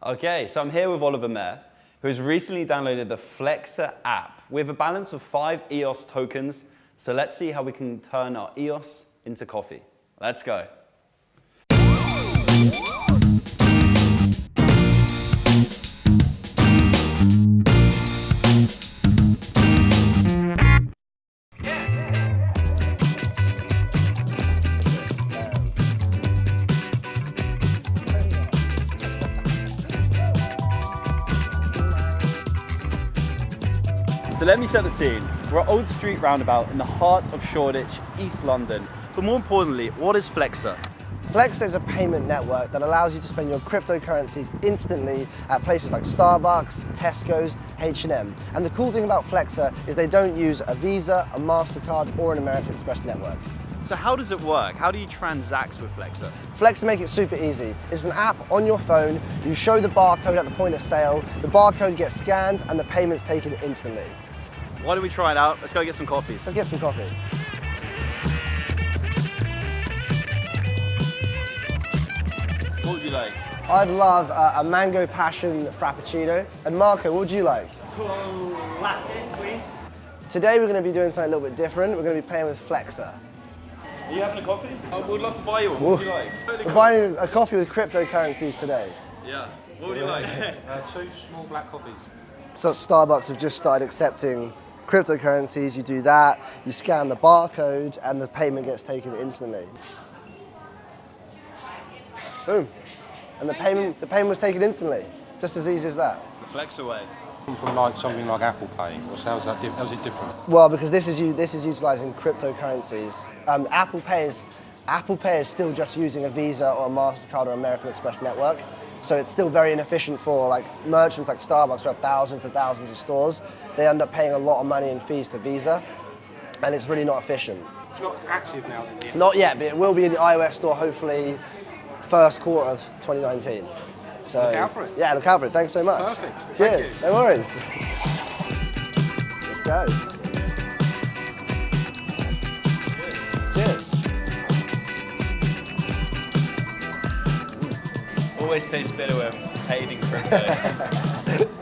Okay, so I'm here with Oliver Mayer, who has recently downloaded the Flexa app We have a balance of five EOS tokens. So let's see how we can turn our EOS into coffee. Let's go. So let me set the scene. We're at Old Street Roundabout in the heart of Shoreditch, East London. But more importantly, what is Flexa? Flexa is a payment network that allows you to spend your cryptocurrencies instantly at places like Starbucks, Tesco's, H&M. And the cool thing about Flexa is they don't use a Visa, a MasterCard, or an American Express network. So how does it work? How do you transact with Flexa? Flexa make it super easy. It's an app on your phone, you show the barcode at the point of sale, the barcode gets scanned and the payment's taken instantly. Why don't we try it out? Let's go get some coffees. Let's get some coffee. What would you like? I'd love uh, a mango passion frappuccino. And Marco, what would you like? Cool Latte, please. Today we're going to be doing something a little bit different. We're going to be playing with Flexa. Are you having a coffee? I would love to buy you one. What would you like? We're buying a coffee with cryptocurrencies today. Yeah. What would you like? Uh, two small black coffees. So Starbucks have just started accepting cryptocurrencies. You do that, you scan the barcode, and the payment gets taken instantly. Boom. And the payment, the payment was taken instantly. Just as easy as that. The Flexa way. From like something like Apple Pay. Or how's that? How's it different? Well, because this is this is utilizing cryptocurrencies. Um, Apple Pay is Apple Pay is still just using a Visa or a Mastercard or American Express network, so it's still very inefficient for like merchants like Starbucks who have thousands and thousands of stores. They end up paying a lot of money in fees to Visa, and it's really not efficient. It's not active now. Then, Not yet, but it will be in the iOS store hopefully first quarter of 2019. So Look out for it. Yeah, look out for it. Thanks so much. Perfect. Cheers. No worries. Let's go. Cheers. Always tastes better when in crypto.